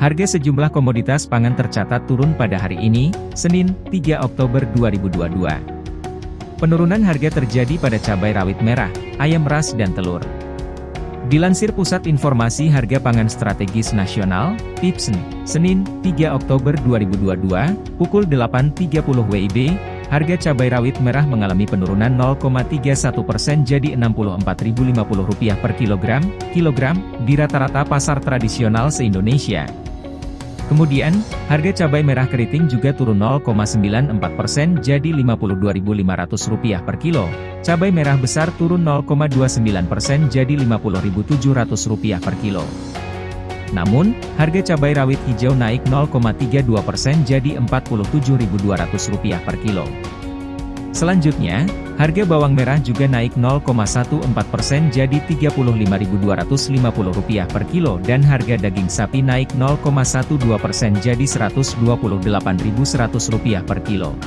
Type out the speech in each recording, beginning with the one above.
Harga sejumlah komoditas pangan tercatat turun pada hari ini, Senin, 3 Oktober 2022. Penurunan harga terjadi pada cabai rawit merah, ayam ras dan telur. Dilansir Pusat Informasi Harga Pangan Strategis Nasional, PIPSN, Senin, 3 Oktober 2022, pukul 8.30 WIB, harga cabai rawit merah mengalami penurunan 0,31 persen jadi Rp64.050 per kilogram, kilogram, di rata-rata pasar tradisional se-Indonesia. Kemudian, harga cabai merah keriting juga turun 0,94 persen jadi Rp52.500 per kilo, cabai merah besar turun 0,29 persen jadi Rp50.700 per kilo. Namun, harga cabai rawit hijau naik 0,32 persen jadi Rp47.200 per kilo. Selanjutnya, harga bawang merah juga naik 0,14 persen jadi Rp35.250 per kilo dan harga daging sapi naik 0,12 persen jadi Rp128.100 per kilo.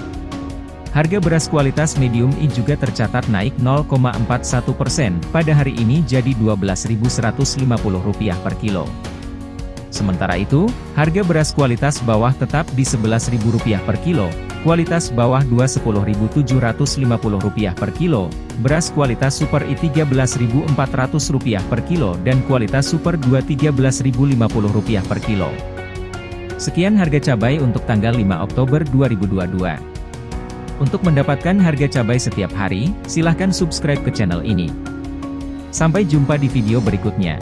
Harga beras kualitas medium I juga tercatat naik 0,41 persen pada hari ini jadi Rp12.150 per kilo. Sementara itu, harga beras kualitas bawah tetap di Rp11.000 per kilo, kualitas bawah Rp27.50 per kilo, beras kualitas super I Rp13.400 per kilo dan kualitas super 2 Rp13.050 per kilo. Sekian harga cabai untuk tanggal 5 Oktober 2022. Untuk mendapatkan harga cabai setiap hari, silahkan subscribe ke channel ini. Sampai jumpa di video berikutnya.